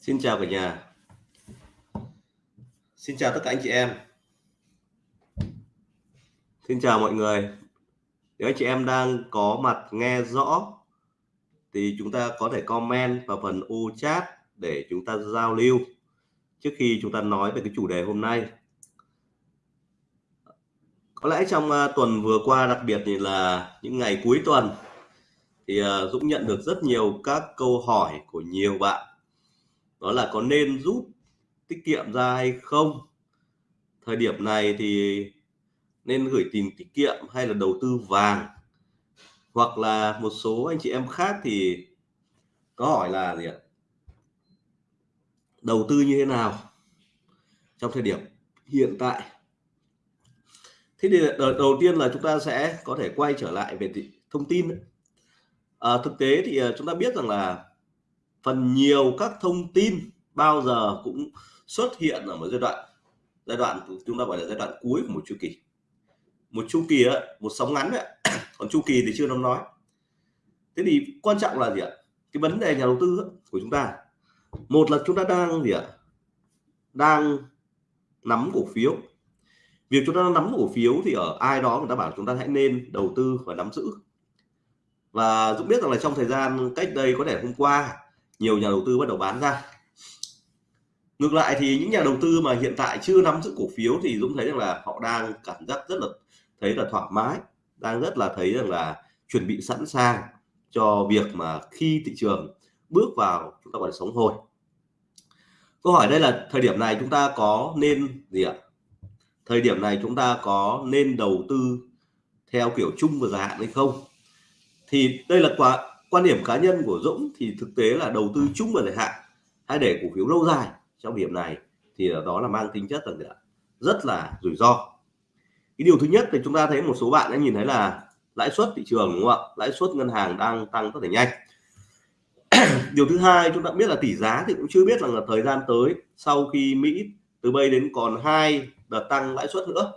Xin chào cả nhà. Xin chào tất cả anh chị em. Xin chào mọi người. Nếu anh chị em đang có mặt nghe rõ, thì chúng ta có thể comment vào phần ô chat để chúng ta giao lưu trước khi chúng ta nói về cái chủ đề hôm nay. Có lẽ trong ờ, tuần vừa qua, đặc biệt thì là những ngày cuối tuần, thì ờ, Dũng nhận được rất nhiều các câu hỏi của nhiều bạn đó là có nên rút tiết kiệm ra hay không? Thời điểm này thì nên gửi tiền tiết kiệm hay là đầu tư vàng? Hoặc là một số anh chị em khác thì có hỏi là gì ạ? Đầu tư như thế nào trong thời điểm hiện tại? Thế thì đầu tiên là chúng ta sẽ có thể quay trở lại về thông tin. À, thực tế thì à, chúng ta biết rằng là phần nhiều các thông tin bao giờ cũng xuất hiện ở một giai đoạn giai đoạn chúng ta gọi là giai đoạn cuối của một chu kỳ. Một chu kỳ ấy, một sóng ngắn ấy. còn chu kỳ thì chưa nắm nói. Thế thì quan trọng là gì ạ? Cái vấn đề nhà đầu tư ấy, của chúng ta. Một là chúng ta đang gì ạ? Đang nắm cổ phiếu. Việc chúng ta nắm cổ phiếu thì ở ai đó người ta bảo chúng ta hãy nên đầu tư và nắm giữ. Và Dũng biết rằng là trong thời gian cách đây có thể hôm qua nhiều nhà đầu tư bắt đầu bán ra. Ngược lại thì những nhà đầu tư mà hiện tại chưa nắm giữ cổ phiếu thì Dũng thấy rằng là họ đang cảm giác rất là, thấy là thoải mái, đang rất là thấy rằng là chuẩn bị sẵn sàng cho việc mà khi thị trường bước vào chúng ta gọi là sống hồi. Câu hỏi đây là thời điểm này chúng ta có nên gì ạ? Thời điểm này chúng ta có nên đầu tư theo kiểu chung và dài hạn hay không? Thì đây là quả quan điểm cá nhân của Dũng thì thực tế là đầu tư chung và dài hạn hay để cổ phiếu lâu dài trong điểm này thì đó là mang tính chất là rất là rủi ro. Cái điều thứ nhất thì chúng ta thấy một số bạn đã nhìn thấy là lãi suất thị trường, đúng không ạ? Lãi suất ngân hàng đang tăng rất là nhanh. Điều thứ hai, chúng ta biết là tỷ giá thì cũng chưa biết rằng là thời gian tới sau khi Mỹ từ bây đến còn hai đợt tăng lãi suất nữa.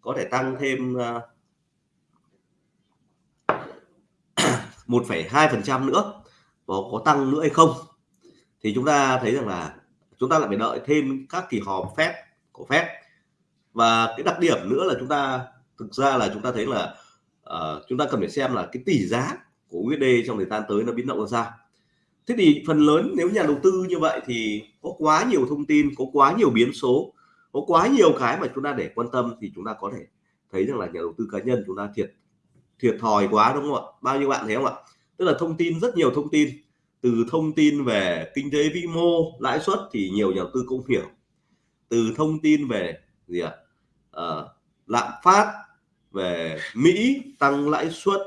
Có thể tăng thêm à, uh, 1,2% nữa và có tăng nữa hay không? Thì chúng ta thấy rằng là chúng ta lại phải đợi thêm các kỳ họp phép của phép và cái đặc điểm nữa là chúng ta thực ra là chúng ta thấy là uh, chúng ta cần phải xem là cái tỷ giá của USD trong thời gian tới nó biến động ra sao. Thế thì phần lớn nếu nhà đầu tư như vậy thì có quá nhiều thông tin có quá nhiều biến số có quá nhiều cái mà chúng ta để quan tâm thì chúng ta có thể thấy rằng là nhà đầu tư cá nhân chúng ta thiệt thiệt thòi quá đúng không ạ? Bao nhiêu bạn thấy không ạ? Tức là thông tin rất nhiều thông tin. Từ thông tin về kinh tế vĩ mô lãi suất thì nhiều nhà đầu tư cũng hiểu. Từ thông tin về gì ạ? À, lạm phát về Mỹ tăng lãi suất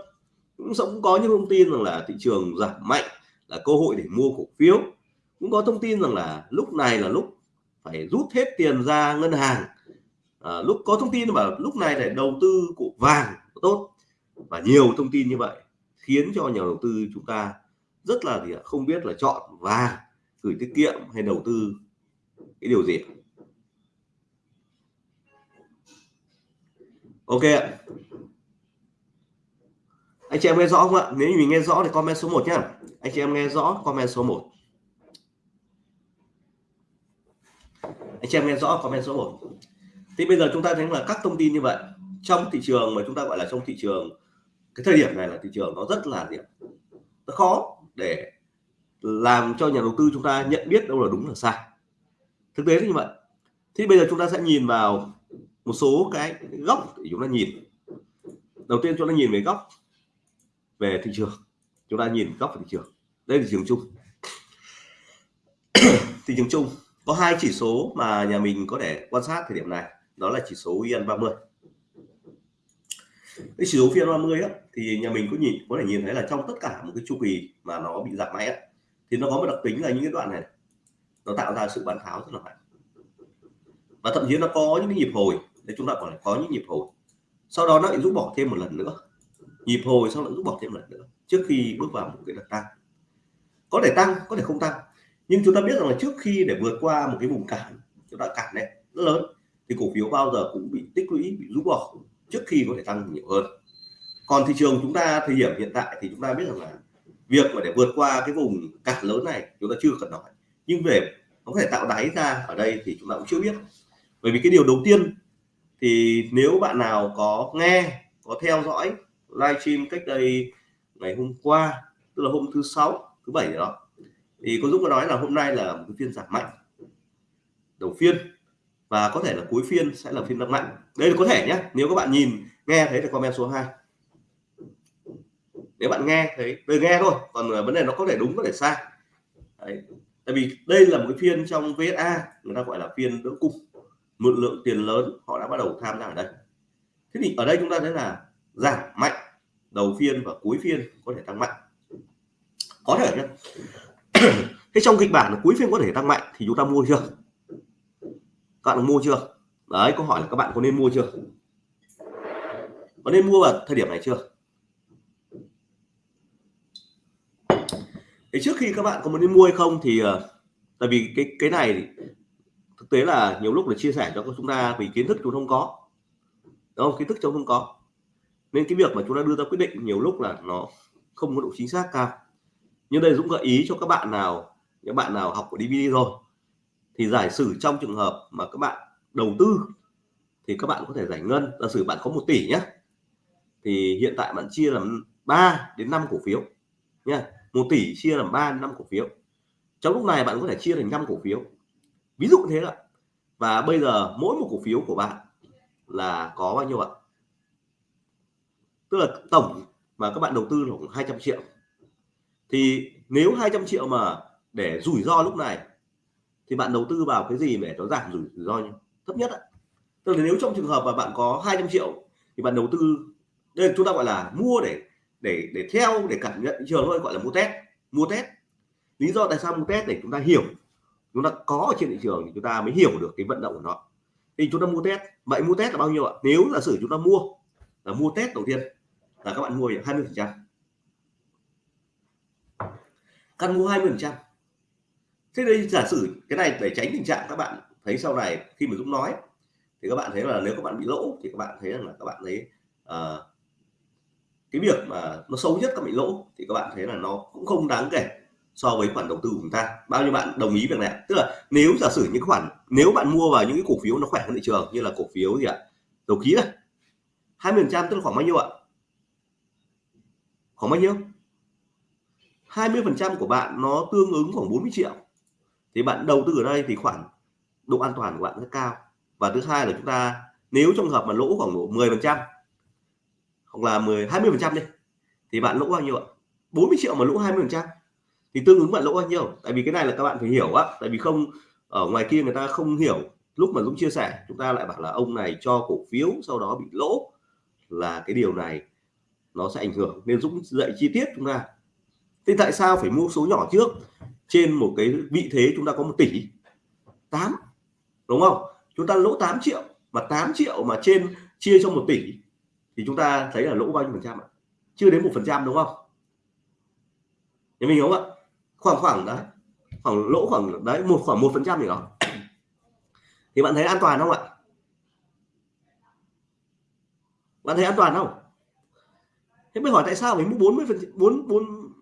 cũng cũng có những thông tin rằng là thị trường giảm mạnh là cơ hội để mua cổ phiếu. Cũng có thông tin rằng là lúc này là lúc phải rút hết tiền ra ngân hàng. À, lúc có thông tin mà lúc này để đầu tư cổ vàng tốt và nhiều thông tin như vậy khiến cho nhà đầu tư chúng ta rất là gì không biết là chọn và gửi tiết kiệm hay đầu tư cái điều gì. Ok anh chị em nghe rõ không ạ? Nếu như mình nghe rõ thì comment số 1 nhá. Anh chị em nghe rõ, comment số 1 anh chị em nghe rõ, comment số 1 thì bây giờ chúng ta thấy là các thông tin như vậy, trong thị trường mà chúng ta gọi là trong thị trường cái thời điểm này là thị trường nó rất là điểm, nó khó để làm cho nhà đầu tư chúng ta nhận biết đâu là đúng là sai. Thực tế như vậy. Thì bây giờ chúng ta sẽ nhìn vào một số cái góc để chúng ta nhìn. Đầu tiên chúng ta nhìn về góc về thị trường. Chúng ta nhìn góc về thị trường. Đây là thị trường chung. Thị trường chung có hai chỉ số mà nhà mình có thể quan sát thời điểm này. Đó là chỉ số yên 30 cái chỉ số phiên 30 á, thì nhà mình có nhìn có thể nhìn thấy là trong tất cả một cái chu kỳ mà nó bị giảm mạnh á, thì nó có một đặc tính là những cái đoạn này nó tạo ra sự bán tháo rất là mạnh. Và thậm chí nó có những cái nhịp hồi để chúng ta còn có những nhịp hồi. Sau đó nó lại rút bỏ thêm một lần nữa. Nhịp hồi sau lại rút bỏ thêm một lần nữa trước khi bước vào một cái đợt tăng. Có thể tăng có thể không tăng nhưng chúng ta biết rằng là trước khi để vượt qua một cái vùng cản chúng ta cản này rất lớn thì cổ phiếu bao giờ cũng bị tích lũy bị rút bỏ trước khi có thể tăng nhiều hơn. Còn thị trường chúng ta, thời điểm hiện tại thì chúng ta biết rằng là việc mà để vượt qua cái vùng cản lớn này chúng ta chưa cần nói. Nhưng về nó có thể tạo đáy ra ở đây thì chúng ta cũng chưa biết. Bởi vì cái điều đầu tiên thì nếu bạn nào có nghe, có theo dõi livestream cách đây ngày hôm qua, tức là hôm thứ sáu, thứ bảy đó, thì có Dũng có nói là hôm nay là một cái phiên giảm mạnh. Đầu phiên và có thể là cuối phiên sẽ là phiên tăng mạnh. Đây là có thể nhé, nếu các bạn nhìn, nghe thấy thì comment số 2 nếu bạn nghe thấy tôi nghe thôi, còn ờ, vấn đề nó có thể đúng, có thể sai. Đấy. tại vì đây là một cái phiên trong VSA người ta gọi là phiên đỡ cung. Một lượng tiền lớn, họ đã bắt đầu tham gia ở đây. Thế thì ở đây chúng ta thấy là giảm mạnh đầu phiên và cuối phiên có thể tăng mạnh. Có thể nhé. Thế trong kịch bản là cuối phiên có thể tăng mạnh thì chúng ta mua chưa? Các bạn mua chưa? Đấy, câu hỏi là các bạn có nên mua chưa? Có nên mua vào thời điểm này chưa? Thì trước khi các bạn có muốn đi mua hay không thì ờ, tại vì cái cái này thực tế là nhiều lúc là chia sẻ cho chúng ta vì kiến thức chúng không có. Đúng không? Kiến thức chúng không có. Nên cái việc mà chúng ta đưa ra quyết định nhiều lúc là nó không có độ chính xác cao. Nhưng đây Dũng gợi ý cho các bạn nào, những bạn nào học của DVD rồi thì giải sử trong trường hợp mà các bạn đầu tư, thì các bạn có thể giải ngân. Giả sử bạn có 1 tỷ nhé thì hiện tại bạn chia làm 3 đến 5 cổ phiếu nha 1 tỷ chia làm 3 đến 5 cổ phiếu. Trong lúc này bạn có thể chia thành 5 cổ phiếu. Ví dụ thế ạ. Và bây giờ mỗi một cổ phiếu của bạn là có bao nhiêu ạ? Tức là tổng mà các bạn đầu tư là khoảng 200 triệu. Thì nếu 200 triệu mà để rủi ro lúc này thì bạn đầu tư vào cái gì để nó giảm rủi ro thấp nhất ạ. Tức là nếu trong trường hợp mà bạn có 200 triệu thì bạn đầu tư, đây chúng ta gọi là mua để để để theo, để cảm nhận thị trường thôi, gọi là mua test mua test. Lý do tại sao mua test? Để chúng ta hiểu. Chúng ta có ở trên thị trường thì chúng ta mới hiểu được cái vận động của nó. Thì chúng ta mua test. Vậy mua test là bao nhiêu ạ? Nếu là sử chúng ta mua là mua test đầu tiên là các bạn mua 20 phần trăm. Căn mua 20 phần trăm thế đây giả sử cái này để tránh tình trạng các bạn thấy sau này khi mà Dũng nói thì các bạn thấy là nếu các bạn bị lỗ thì các bạn thấy rằng là các bạn thấy uh, cái việc mà nó xấu nhất các bị lỗ thì các bạn thấy là nó cũng không đáng kể so với khoản đầu tư của chúng ta. Bao nhiêu bạn đồng ý việc này tức là nếu giả sử những khoản nếu bạn mua vào những cái cổ phiếu nó khỏe hơn thị trường như là cổ phiếu gì ạ? Dầu khí này 20 phần trăm tức là khoảng bao nhiêu ạ? Khoảng bao nhiêu? 20 phần trăm của bạn nó tương ứng khoảng 40 triệu thì bạn đầu tư ở đây thì khoản độ an toàn của bạn rất cao. Và thứ hai là chúng ta, nếu trong hợp mà lỗ khoảng độ 10 phần trăm, hoặc là 10 20 phần trăm đi, thì bạn lỗ bao nhiêu ạ? 40 triệu mà lỗ 20 phần trăm. Thì tương ứng bạn lỗ bao nhiêu? Tại vì cái này là các bạn phải hiểu á. Tại vì không, ở ngoài kia người ta không hiểu. Lúc mà Dũng chia sẻ, chúng ta lại bảo là ông này cho cổ phiếu, sau đó bị lỗ. Là cái điều này nó sẽ ảnh hưởng. Nên Dũng dạy chi tiết chúng ta. Thế tại sao phải mua số nhỏ trước? Trên một cái vị thế chúng ta có một tỷ 8 đúng không? Chúng ta lỗ 8 triệu, mà 8 triệu mà trên chia cho một tỷ thì chúng ta thấy là lỗ bao nhiêu phần trăm ạ? Chưa đến một phần trăm, đúng không? Thì mình hiểu không ạ? Khoảng khoảng đấy, khoảng lỗ khoảng đấy, một khoảng một phần trăm gì đó. Thì bạn thấy an toàn không ạ? Bạn thấy an toàn không? Thế mới hỏi tại sao phải mua 40 phần, bốn bốn,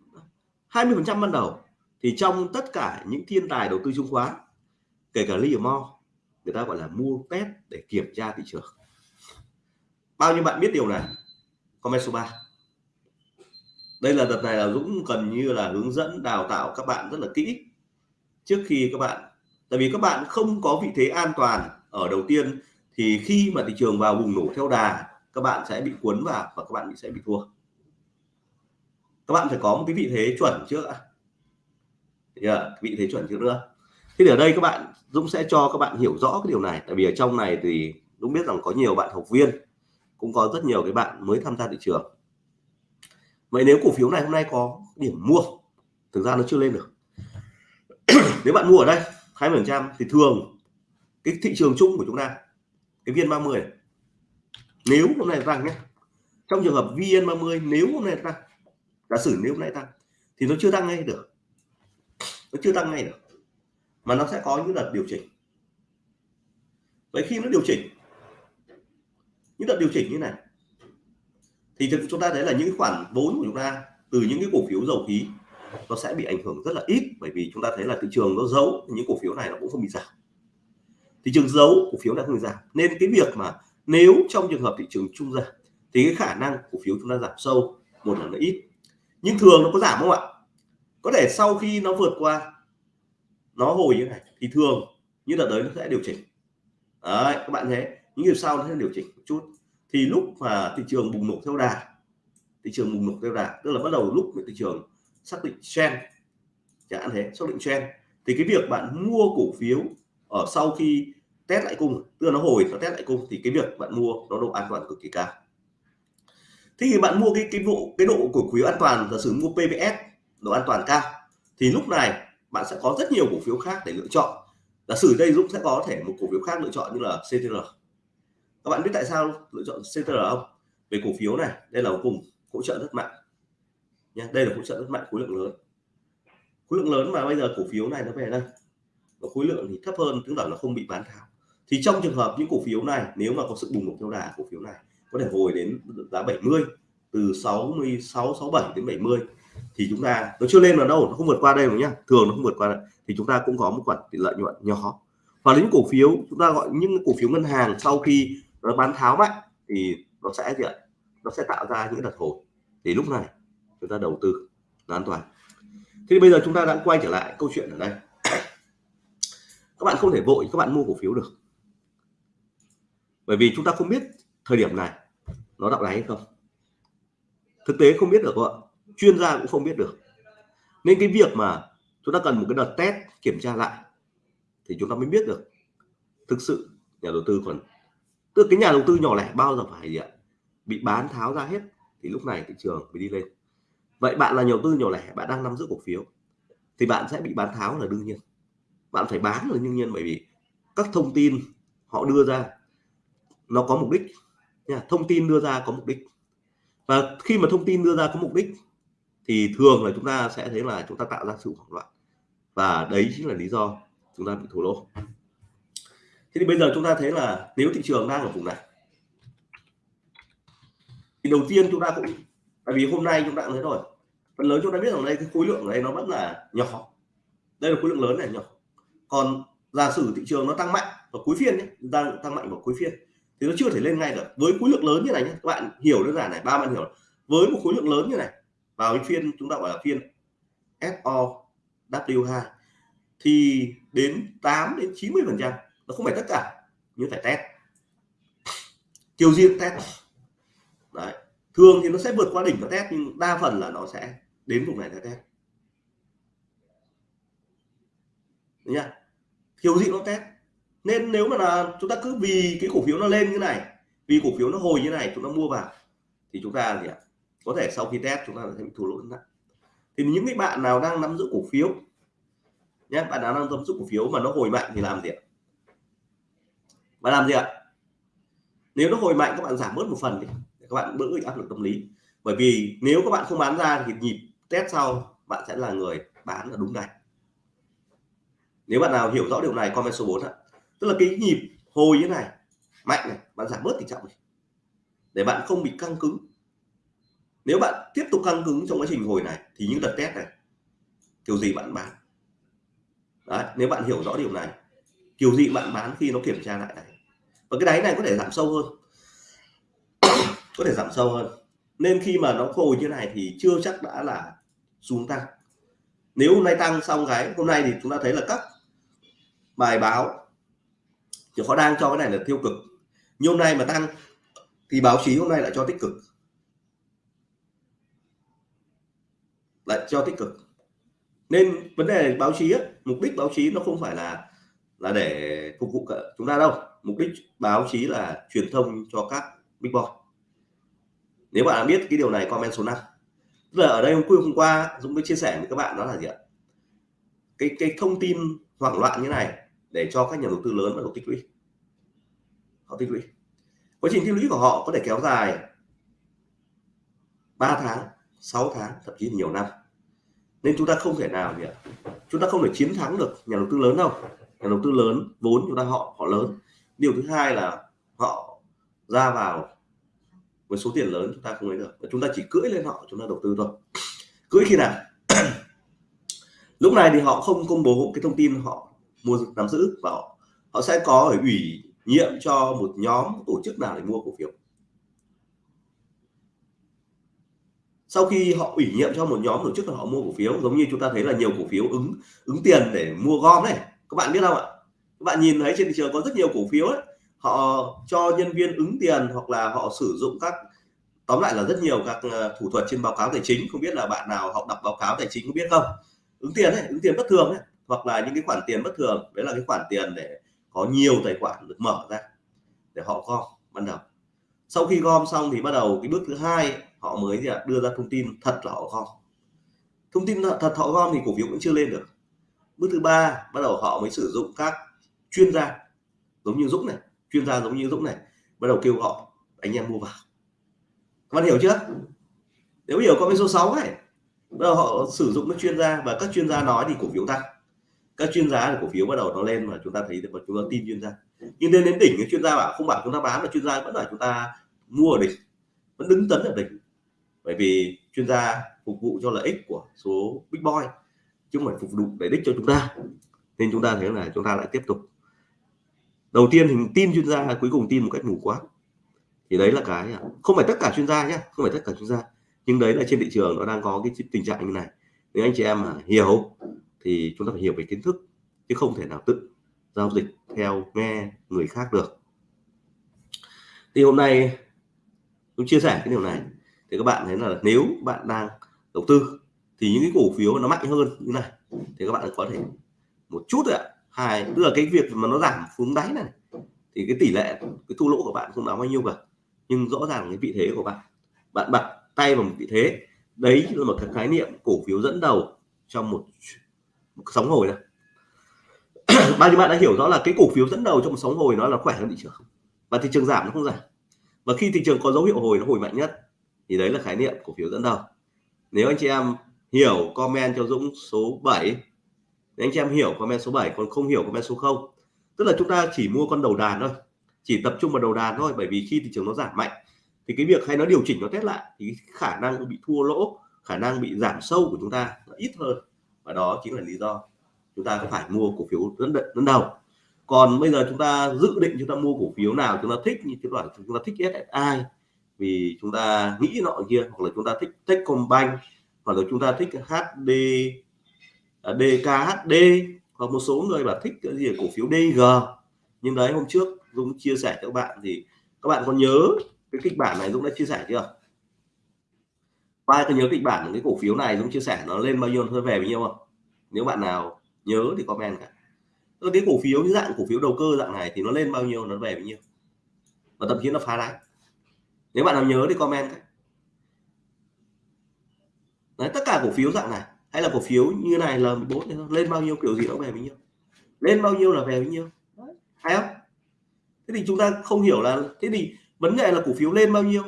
hai mươi phần trăm ban đầu? Thì trong tất cả những thiên tài đầu tư chứng khoán, kể cả Livermore người ta gọi là mua test để kiểm tra thị trường. Bao nhiêu bạn biết điều này? Comment số 3 đây là đợt này là Dũng cần như là hướng dẫn đào tạo các bạn rất là kỹ trước khi các bạn. Tại vì các bạn không có vị thế an toàn ở đầu tiên, thì khi mà thị trường vào bùng nổ theo đà, các bạn sẽ bị cuốn vào và các bạn sẽ bị thua. Các bạn phải có một cái vị thế chuẩn trước ạ yeah, à, vị thế chuẩn chưa nữa. Thế thì ở đây các bạn Dũng sẽ cho các bạn hiểu rõ cái điều này. Tại vì ở trong này thì Dũng biết rằng có nhiều bạn học viên cũng có rất nhiều cái bạn mới tham gia thị trường. Vậy nếu cổ phiếu này hôm nay có điểm mua thực ra nó chưa lên được. Nếu bạn mua ở đây 20 phần trăm thì thường cái thị trường chung của chúng ta cái viên 30 nếu hôm nay tăng nhé trong trường hợp vn 30 nếu hôm nay tăng giả sử nếu hôm nay tăng thì nó chưa tăng ngay được nó chưa tăng ngay được. Mà nó sẽ có những đợt điều chỉnh. Vậy khi nó điều chỉnh, những đợt điều chỉnh như này, thì chúng ta thấy là những khoản vốn của chúng ta từ những cái cổ phiếu dầu khí, nó sẽ bị ảnh hưởng rất là ít, bởi vì chúng ta thấy là thị trường nó giấu, những cổ phiếu này nó cũng không bị giảm. Thị trường giấu cổ phiếu đã không bị giảm. Nên cái việc mà nếu trong trường hợp thị trường trung giảm thì cái khả năng cổ phiếu chúng ta giảm sâu một là nó ít. Nhưng thường nó có giảm không ạ? Có thể sau khi nó vượt qua, nó hồi như này, thì thường như đợt đấy nó sẽ điều chỉnh. Đấy, các bạn thấy những điều sau nó sẽ điều chỉnh một chút. Thì lúc mà thị trường bùng nổ theo đà, thị trường bùng nổ theo đà, tức là bắt đầu lúc thị trường xác định trend, chẳng hạn thế, xác định trend, thì cái việc bạn mua cổ phiếu ở sau khi test lại cung, tức là nó hồi nó test lại cung, thì cái việc bạn mua nó độ an toàn cực kỳ cao. Thế thì bạn mua cái cái độ cái độ cổ phiếu an toàn, giả sử mua PBS độ an toàn cao, thì lúc này bạn sẽ có rất nhiều cổ phiếu khác để lựa chọn. Giả sử đây Dũng sẽ có thể một cổ phiếu khác lựa chọn như là CTR các bạn biết tại sao lựa chọn CTR không? Về cổ phiếu này, đây là cùng hỗ trợ rất mạnh nha. Đây là hỗ trợ rất mạnh, khối lượng lớn. Khối lượng lớn mà bây giờ cổ phiếu này nó về đây. Và khối lượng thì thấp hơn tức là nó không bị bán tháo. Thì trong trường hợp những cổ phiếu này, nếu mà có sự bùng nổ theo đà cổ phiếu này, có thể hồi đến giá 70 từ 66 67 đến 70 thì chúng ta, nó chưa lên vào đâu, nó không vượt qua đây rồi nhá. Thường nó không vượt qua đây. Thì chúng ta cũng có một khoản tỷ lợi nhuận nhỏ. Và những cổ phiếu, chúng ta gọi những cổ phiếu ngân hàng sau khi nó bán tháo mạnh thì nó sẽ gì ạ? Nó sẽ tạo ra những đợt hồi. Thì lúc này, chúng ta đầu tư là an toàn. Thế thì bây giờ chúng ta đã quay trở lại câu chuyện ở đây. Các bạn không thể vội các bạn mua cổ phiếu được. Bởi vì chúng ta không biết thời điểm này nó đạo đáy hay không. Thực tế không biết được các bạn chuyên gia cũng không biết được. Nên cái việc mà chúng ta cần một cái đợt test kiểm tra lại thì chúng ta mới biết được thực sự nhà đầu tư còn tức cái nhà đầu tư nhỏ lẻ bao giờ phải gì ạ? Bị bán tháo ra hết thì lúc này thị trường mới đi lên. Vậy bạn là nhà đầu tư nhỏ lẻ, bạn đang nắm giữ cổ phiếu thì bạn sẽ bị bán tháo là đương nhiên. Bạn phải bán là đương nhiên bởi vì các thông tin họ đưa ra nó có mục đích nha, thông tin đưa ra có mục đích. Và khi mà thông tin đưa ra có mục đích thì thường là chúng ta sẽ thấy là chúng ta tạo ra sự hoảng loạn. Và đấy chính là lý do chúng ta bị thua lỗ. Thế thì bây giờ chúng ta thấy là nếu thị trường đang ở vùng này, thì đầu tiên chúng ta cũng, tại vì hôm nay chúng ta cũng thấy rồi, phần lớn chúng ta biết rằng đây, cái khối lượng ở đây nó vẫn là nhỏ. Đây là khối lượng lớn này, nhỏ. Còn giả sử thị trường nó tăng mạnh vào cuối phiên nhé đang tăng mạnh vào cuối phiên, thì nó chưa thể lên ngay được. Với khối lượng lớn như này nhé, các bạn hiểu đơn giản này, ba bạn hiểu. Với một khối lượng lớn như này vào cái phiên, chúng ta gọi là phiên SOW2 thì đến 8 đến 90 phần trăm, nó không phải tất cả, nhưng phải test. Chiều riêng test. Đấy, thường thì nó sẽ vượt qua đỉnh và test, nhưng đa phần là nó sẽ đến vùng này để test. Nha nhá. Kiểu gì nó test. Nên nếu mà là chúng ta cứ vì cái cổ phiếu nó lên như này, vì cổ phiếu nó hồi như này, chúng ta mua vào, thì chúng ta gì ạ? Có thể sau khi test chúng ta sẽ bị thua lỗ nặng. Thì những cái bạn nào đang nắm giữ cổ phiếu nhé bạn nào đang nắm giữ cổ phiếu mà nó hồi mạnh thì làm gì ạ? Bạn làm gì ạ? Nếu nó hồi mạnh, các bạn giảm bớt một phần đi, để các bạn bớt áp lực tâm lý. Bởi vì nếu các bạn không bán ra thì nhịp test sau, bạn sẽ là người bán là đúng này nếu bạn nào hiểu rõ điều này, comment số 4 ạ. Tức là cái nhịp hồi như này, mạnh này, bạn giảm bớt tỷ trọng này. Để bạn không bị căng cứng nếu bạn tiếp tục căng cứng trong quá trình hồi này thì những đợt test này kiểu gì bạn bán? Đấy, nếu bạn hiểu rõ điều này kiểu gì bạn bán khi nó kiểm tra lại này? Và cái đáy này có thể giảm sâu hơn. Có thể giảm sâu hơn. Nên khi mà nó hồi như này thì chưa chắc đã là xuống tăng. Nếu hôm nay tăng xong cái hôm nay thì chúng ta thấy là các bài báo thì họ đang cho cái này là tiêu cực. Nhưng hôm nay mà tăng thì báo chí hôm nay lại cho tích cực. Lại cho tích cực. Nên vấn đề báo chí ấy, mục đích báo chí nó không phải là là để phục vụ cả chúng ta đâu. Mục đích báo chí là truyền thông cho các big boy. Nếu bạn biết cái điều này comment số 5 giờ ở đây hôm qua hôm qua Dũng mới chia sẻ với các bạn đó là gì ạ? Cái cái thông tin hoảng loạn như này để cho các nhà đầu tư lớn bắt đầu tích lũy. Họ tích lũy. Quá trình tích lũy của họ có thể kéo dài 3 tháng 6 tháng thậm chí nhiều năm nên chúng ta không thể nào gì ạ? Chúng ta không thể chiến thắng được nhà đầu tư lớn đâu. Nhà đầu tư lớn vốn chúng ta họ họ lớn. Điều thứ hai là họ ra vào với số tiền lớn chúng ta không lấy được. Chúng ta chỉ cưỡi lên họ chúng ta đầu tư thôi. Cưỡi khi nào? Lúc này thì họ không công bố cái thông tin họ mua nắm giữ và họ, họ sẽ có ủy nhiệm cho một nhóm tổ chức nào để mua cổ phiếu. Sau khi họ ủy nhiệm cho một nhóm tổ chức là họ mua cổ phiếu giống như chúng ta thấy là nhiều cổ phiếu ứng ứng tiền để mua gom này các bạn biết không ạ? Các bạn nhìn thấy trên thị trường có rất nhiều cổ phiếu ấy, họ cho nhân viên ứng tiền hoặc là họ sử dụng các tóm lại là rất nhiều các ờ, thủ thuật trên báo cáo tài chính. Không biết là bạn nào học đọc báo cáo tài chính có biết không? Ứng tiền ấy, ứng tiền bất thường ấy, hoặc là những cái khoản tiền bất thường. Đấy là cái khoản tiền để có nhiều tài khoản được mở ra để họ gom ban đầu. Sau khi gom xong thì bắt đầu cái bước thứ hai họ mới đưa ra thông tin thật là họ gom. Thông tin thật họ gom thì cổ phiếu cũng chưa lên được. Bước thứ ba, bắt đầu họ mới sử dụng các chuyên gia, giống như Dũng này, chuyên gia giống như Dũng này, bắt đầu kêu gọi anh em mua vào. Các bạn hiểu chưa? Nếu hiểu có cái số 6 này, bắt đầu họ sử dụng các chuyên gia và các chuyên gia nói thì cổ phiếu tăng. Các chuyên gia thì cổ phiếu bắt đầu nó lên mà chúng ta thấy được chúng ta tin chuyên gia. Nhưng đến đến đỉnh chuyên gia bảo, không bảo chúng ta bán mà chuyên gia vẫn là chúng ta mua ở đỉnh. Vẫn đứng tấn ở đỉnh bởi vì chuyên gia phục vụ cho lợi ích của số big boy chứ không phải phục vụ để đích cho chúng ta. Nên chúng ta thấy là chúng ta lại tiếp tục. Đầu tiên thì tin chuyên gia cuối cùng tin một cách mù quáng. Thì đấy là cái, không phải tất cả chuyên gia nhé không phải tất cả chuyên gia. Nhưng đấy là trên thị trường nó đang có cái tình trạng như này. Nếu anh chị em mà hiểu thì chúng ta phải hiểu về kiến thức, chứ không thể nào tự giao dịch theo nghe người khác được. Thì hôm nay tôi chia sẻ cái điều này thì các bạn thấy là nếu bạn đang đầu tư thì những cái cổ phiếu nó mạnh hơn như này thì các bạn có thể một chút ạ. Hai tức là cái việc mà nó giảm xuống đáy này thì cái tỷ lệ cái thu lỗ của bạn không đáng bao nhiêu cả. Nhưng rõ ràng cái vị thế của bạn bạn bật tay vào một vị thế đấy là một cái khái niệm cổ phiếu dẫn đầu trong một, một sóng hồi này. Bao nhiêu bạn đã hiểu rõ là cái cổ phiếu dẫn đầu trong một sóng hồi nó là khỏe hơn thị trường và thị trường giảm nó không giảm. Và khi thị trường có dấu hiệu hồi nó hồi mạnh nhất thì đấy là khái niệm cổ phiếu dẫn đầu. Nếu anh chị em hiểu comment cho Dũng số 7 nếu anh chị em hiểu comment số 7 còn không hiểu comment số 0 tức là chúng ta chỉ mua con đầu đàn thôi, chỉ tập trung vào đầu đàn thôi, bởi vì khi thị trường nó giảm mạnh, thì cái việc hay nó điều chỉnh, nó test lại, thì khả năng bị thua lỗ, khả năng bị giảm sâu của chúng ta nó ít hơn. Và đó chính là lý do chúng ta có phải mua cổ phiếu dẫn dẫn đầu. Còn bây giờ chúng ta dự định chúng ta mua cổ phiếu nào, chúng ta thích như cái loại chúng ta thích SSI vì chúng ta nghĩ nọ kia, hoặc là chúng ta thích Techcombank hoặc là chúng ta thích HD DKHD à, hoặc một số người là thích cái gì cổ phiếu DG nhưng đấy, hôm trước Dũng chia sẻ cho các bạn thì các bạn có nhớ cái kịch bản này Dũng đã chia sẻ chưa? Ai có nhớ kịch bản cái cổ phiếu này Dũng chia sẻ nó lên bao nhiêu thôi về bao nhiêu không? Nếu bạn nào nhớ thì comment cả. Cái cổ phiếu như dạng cổ phiếu đầu cơ dạng này thì nó lên bao nhiêu, nó về bao nhiêu? Và thậm chí nó phá đáy nếu bạn nào nhớ thì comment cái đấy, tất cả cổ phiếu dạng này, hay là cổ phiếu như này là 14 lên bao nhiêu kiểu gì nó về bao nhiêu lên bao nhiêu là về bao nhiêu hay không? Thế thì chúng ta không hiểu là, thế thì vấn đề là cổ phiếu lên bao nhiêu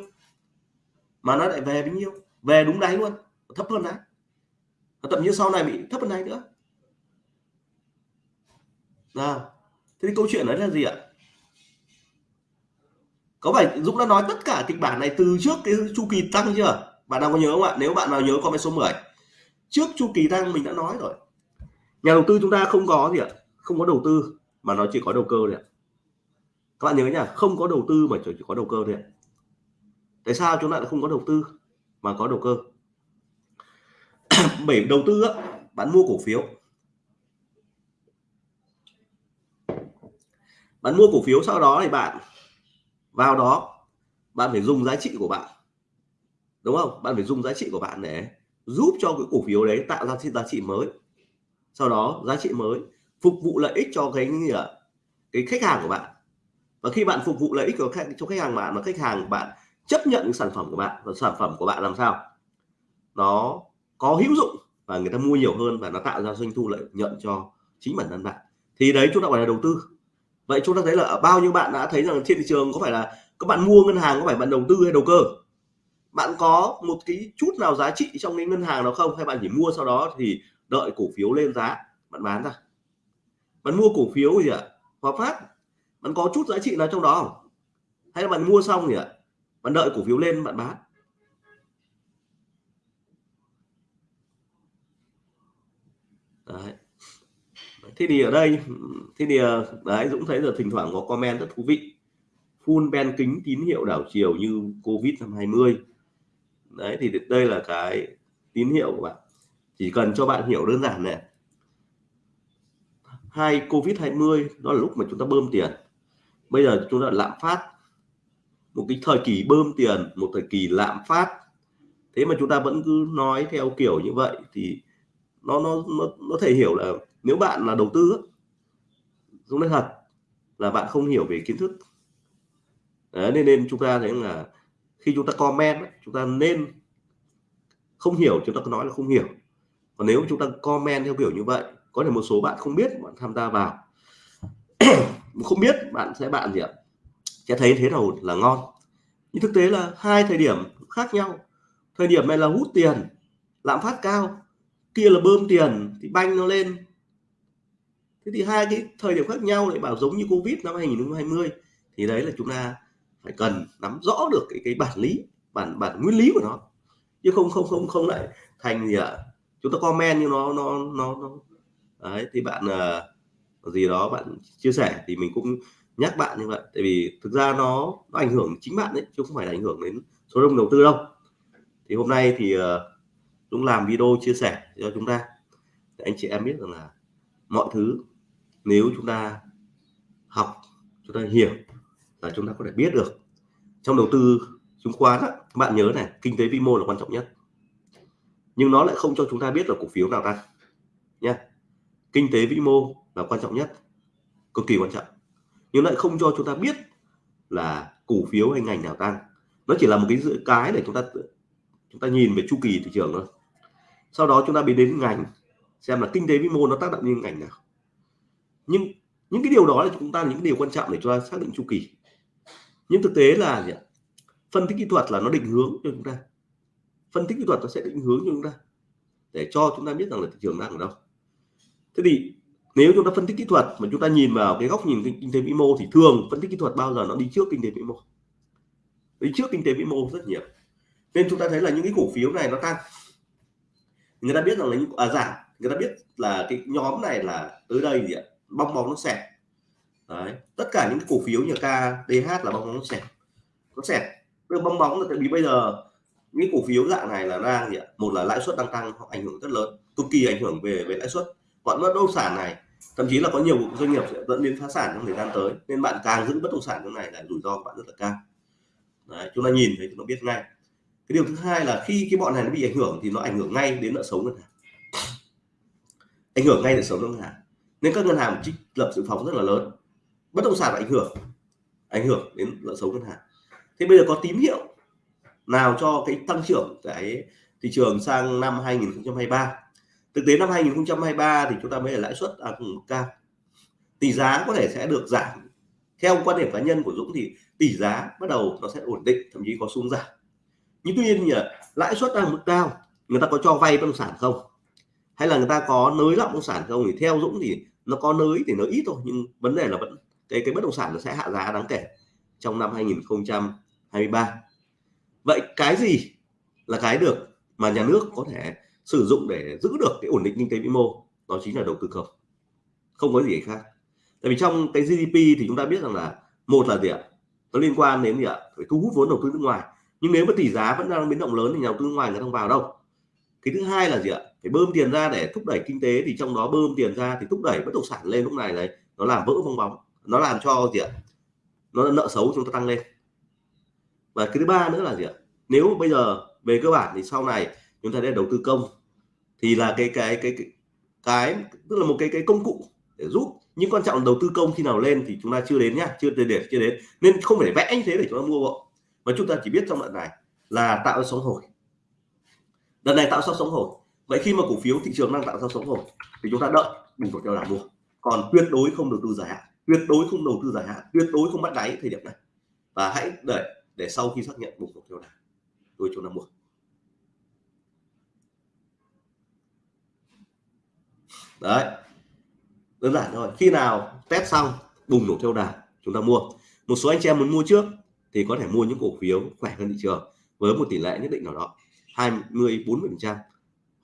mà nó lại về bao nhiêu về đúng đáy luôn, thấp hơn đáy. Thậm chí sau này bị thấp hơn đáy nữa. Nào, thế thì câu chuyện đấy là gì ạ? Có phải Dũng đã nói tất cả kịch bản này từ trước cái chu kỳ tăng chưa? Bạn nào có nhớ không ạ? Nếu bạn nào nhớ comment số 10 trước chu kỳ tăng mình đã nói rồi. Nhà đầu tư chúng ta không có gì ạ? Không có đầu tư mà nó chỉ có đầu cơ thôi ạ. Các bạn nhớ nhá không có đầu tư mà chỉ có đầu cơ thôi ạ. Tại sao chúng ta lại không có đầu tư mà có đầu cơ? Bởi đầu tư á, bạn mua cổ phiếu. Bạn mua cổ phiếu sau đó thì bạn vào đó bạn phải dùng giá trị của bạn. Đúng không? Bạn phải dùng giá trị của bạn để giúp cho cái cổ phiếu đấy tạo ra giá trị mới. Sau đó giá trị mới phục vụ lợi ích cho cái gì ạ cái khách hàng của bạn. Và khi bạn phục vụ lợi ích của khách, cho khách hàng bạn mà khách hàng bạn chấp nhận sản phẩm của bạn và sản phẩm của bạn làm sao? Nó có hữu dụng và người ta mua nhiều hơn và nó tạo ra doanh thu lợi nhuận cho chính bản thân bạn. Thì đấy chúng ta gọi là đầu tư vậy chúng ta thấy là bao nhiêu bạn đã thấy rằng trên thị trường có phải là các bạn mua ngân hàng, có phải bạn đầu tư hay đầu cơ? Bạn có một cái chút nào giá trị trong cái ngân hàng đó không? Hay bạn chỉ mua sau đó thì đợi cổ phiếu lên giá, bạn bán ra? Bạn mua cổ phiếu gì ạ? Hòa Phát, bạn có chút giá trị nào trong đó không? Hay là bạn mua xong gì ạ, bạn đợi cổ phiếu lên, bạn bán đấy thế thì ở đây thế thì ờ, đấy Dũng thấy là thỉnh thoảng có comment rất thú vị. Full ben kính tín hiệu đảo chiều như covid năm 20 đấy thì đây là cái tín hiệu của bạn. Chỉ cần cho bạn hiểu đơn giản này. Hai covid 20 đó là lúc mà chúng ta bơm tiền. Bây giờ chúng ta lạm phát. Một cái thời kỳ bơm tiền một thời kỳ lạm phát. Thế mà chúng ta vẫn cứ nói theo kiểu như vậy thì nó nó nó, nó thể hiểu là nếu bạn là đầu tư đúng nói thật là bạn không hiểu về kiến thức. Đấy, nên nên chúng ta thấy là khi chúng ta comment chúng ta nên không hiểu chúng ta cứ nói là không hiểu. Còn nếu chúng ta comment theo kiểu như vậy có thể một số bạn không biết bạn tham gia vào. Không biết bạn sẽ bạn gì ạ? Sẽ thấy thế nào là ngon. Nhưng thực tế là hai thời điểm khác nhau. Thời điểm này là hút tiền lạm phát cao kia là bơm tiền thì banh nó lên thế thì hai cái thời điểm khác nhau lại bảo giống như covid năm 2020 thì đấy là chúng ta phải cần nắm rõ được cái cái bản lý bản bản nguyên lý của nó. Chứ không không không không lại thành gì ạ? À? chúng ta comment như nó nó nó, nó. đấy thì bạn uh, gì đó bạn chia sẻ thì mình cũng nhắc bạn như vậy. Tại vì thực ra nó nó ảnh hưởng chính bạn đấy chứ không phải là ảnh hưởng đến số đông đầu tư đâu. Thì hôm nay thì uh, Dũng làm video chia sẻ cho chúng ta. Để anh chị em biết rằng là mọi thứ nếu chúng ta học chúng ta hiểu là chúng ta có thể biết được. Trong đầu tư chứng khoán á, bạn nhớ này kinh tế vĩ mô là quan trọng nhất. Nhưng nó lại không cho chúng ta biết là cổ phiếu nào tăng nha kinh tế vĩ mô là quan trọng nhất cực kỳ quan trọng. Nhưng lại không cho chúng ta biết là cổ phiếu hay ngành nào tăng. Nó chỉ là một cái dự cái để chúng ta chúng ta nhìn về chu kỳ thị trường thôi. Sau đó chúng ta biến đến ngành xem là kinh tế vĩ mô nó tác động như ngành nào nhưng những cái điều đó là chúng ta những điều quan trọng để chúng ta xác định chu kỳ. Nhưng thực tế là gì? phân tích kỹ thuật là nó định hướng cho chúng ta. Phân tích kỹ thuật nó sẽ định hướng cho chúng ta để cho chúng ta biết rằng là thị trường đang ở đâu. Thế thì nếu chúng ta phân tích kỹ thuật mà chúng ta nhìn vào cái góc nhìn kinh tế vĩ mô thì thường phân tích kỹ thuật bao giờ nó đi trước kinh tế vĩ mô? Đi trước kinh tế vĩ mô rất nhiều. Nên chúng ta thấy là những cái cổ phiếu này nó tăng. Người ta biết rằng là những à, giảm. Người ta biết là cái nhóm này là tới đây gì ạ? Bong bóng nó xẹp. Đấy tất cả những cổ phiếu như KTH là bong bóng nó xẹp nó xẹp. Được bong bóng là tại vì bây giờ những cổ phiếu dạng này là đang gì ạ? Một là lãi suất đang tăng họ ảnh hưởng rất lớn cực kỳ ảnh hưởng về về lãi suất. Còn bất động sản này thậm chí là có nhiều doanh nghiệp sẽ dẫn đến phá sản trong thời gian tới nên bạn càng giữ bất động sản trong này là rủi ro của bạn rất là cao. Đấy, chúng ta nhìn thấy chúng ta biết ngay. Cái điều thứ hai là khi cái bọn này nó bị ảnh hưởng thì nó ảnh hưởng ngay đến nợ xấu ngân hàng. Ảnh hưởng ngay đến nợ xấu ngân hàng nên các ngân hàng trích lập dự phòng rất là lớn. Bất động sản ảnh hưởng ảnh hưởng đến nợ xấu ngân hàng. Thế bây giờ có tín hiệu nào cho cái tăng trưởng cái thị trường sang năm 2023 thực tế năm 2023 thì chúng ta mới là lãi suất à, cao. Tỷ giá có thể sẽ được giảm. Theo quan điểm cá nhân của Dũng thì tỷ giá bắt đầu nó sẽ ổn định thậm chí có xuống giảm. Nhưng tuy nhiên là lãi suất đang mức cao người ta có cho vay bất động sản không? Hay là người ta có nới lỏng bất động sản không? Thì theo Dũng thì nó có nới thì nó ít thôi, nhưng vấn đề là vẫn, cái cái bất động sản nó sẽ hạ giá đáng kể trong năm 2023 vậy cái gì là cái được mà nhà nước có thể sử dụng để giữ được cái ổn định kinh tế vĩ mô? Đó chính là đầu tư công. Không có gì khác. Tại vì trong cái GDP thì chúng ta biết rằng là, một là gì ạ? Nó liên quan đến gì ạ? Phải thu hút vốn đầu tư nước ngoài. Nhưng nếu mà tỷ giá vẫn đang biến động lớn thì nhà đầu tư nước ngoài người không vào đâu. Cái thứ hai là gì ạ? Phải bơm tiền ra để thúc đẩy kinh tế thì trong đó bơm tiền ra thì thúc đẩy bất động sản lên lúc này đấy nó làm vỡ bong bóng nó làm cho gì ạ? Nó nợ xấu chúng ta tăng lên. Và cái thứ ba nữa là gì ạ? Nếu bây giờ về cơ bản thì sau này chúng ta để đầu tư công thì là cái cái cái cái, cái tức là một cái cái công cụ để giúp nhưng quan trọng đầu tư công khi nào lên thì chúng ta chưa đến nhá chưa để chưa đến. Nên không phải vẽ như thế để chúng ta mua bộ mà chúng ta chỉ biết trong đoạn này là tạo ra sóng hồi. Lần này tạo ra sóng hồi vậy khi mà cổ phiếu thị trường đang tạo ra sóng rồi, thì chúng ta đợi đừng có theo đà mua còn tuyệt đối không đầu tư dài hạn tuyệt đối không đầu tư dài hạn tuyệt đối không bắt đáy thời điểm này. Và hãy đợi để sau khi xác nhận bùng nổ theo đà, tôi cho nó mua đấy. Đơn giản thôi khi nào test xong bùng nổ theo đà chúng ta mua. Một số anh chị em muốn mua trước thì có thể mua những cổ phiếu khỏe hơn thị trường với một tỷ lệ nhất định nào đó 20 40 phần trăm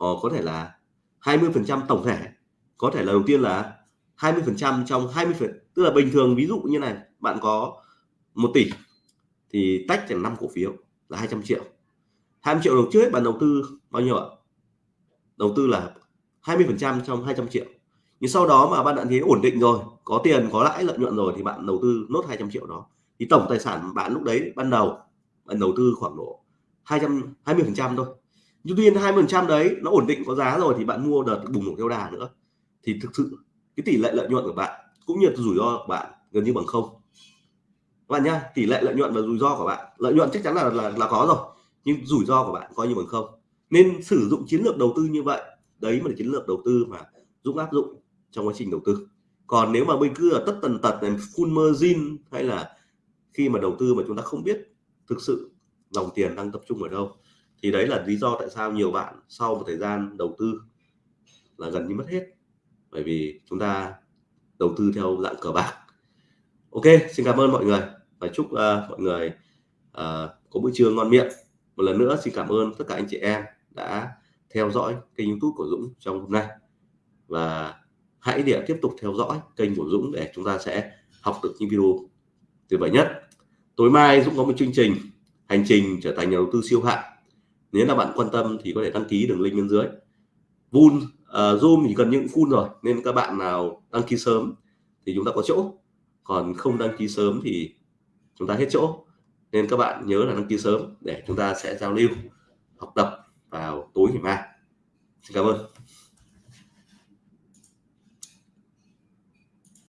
uh, có thể là 20% tổng thể. Có thể là đầu tiên là 20% trong 20 phần tức là bình thường ví dụ như này bạn có 1 tỷ thì tách thành 5 cổ phiếu là 200 triệu. 20 triệu đầu trước bạn đầu tư bao nhiêu ạ? Đầu tư là 20% trong 200 triệu. Nhưng sau đó mà bạn đã thấy ổn định rồi có tiền có lãi lợi nhuận rồi thì bạn đầu tư nốt 200 triệu đó. Thì tổng tài sản bạn lúc đấy ban đầu bạn đầu tư khoảng độ 200 20% thôi nhưng tuy nhiên 20 phần trăm đấy nó ổn định có giá rồi thì bạn mua đợt bùng nổ theo đà nữa. Thì thực sự cái tỷ lệ lợi nhuận của bạn cũng như rủi ro của bạn gần như bằng không. Các bạn nhá tỷ lệ lợi nhuận và rủi ro của bạn lợi nhuận chắc chắn là là, là có rồi nhưng rủi ro của bạn coi như bằng không. Nên sử dụng chiến lược đầu tư như vậy đấy mà là chiến lược đầu tư mà Dũng áp dụng trong quá trình đầu tư. Còn nếu mà mình cứ ở tất tần tật này full margin hay là khi mà đầu tư mà chúng ta không biết thực sự dòng tiền đang tập trung ở đâu thì đấy là lý do tại sao nhiều bạn sau một thời gian đầu tư là gần như mất hết. Bởi vì chúng ta đầu tư theo dạng cờ bạc. Ok xin cảm ơn mọi người và chúc uh, mọi người uh, có bữa trưa ngon miệng. Một lần nữa xin cảm ơn tất cả anh chị em đã theo dõi kênh youtube của Dũng trong hôm nay. Và hãy để tiếp tục theo dõi kênh của Dũng để chúng ta sẽ học được những video tuyệt vời nhất. Tối mai Dũng có một chương trình hành trình trở thành nhà đầu tư siêu hạng nếu là bạn quan tâm thì có thể đăng ký đường link bên dưới. Vun uh, Zoom thì gần những full rồi nên các bạn nào đăng ký sớm thì chúng ta có chỗ. Còn không đăng ký sớm thì chúng ta hết chỗ. Nên các bạn nhớ là đăng ký sớm để chúng ta sẽ giao lưu học tập vào tối ngày mai. Xin cảm ơn.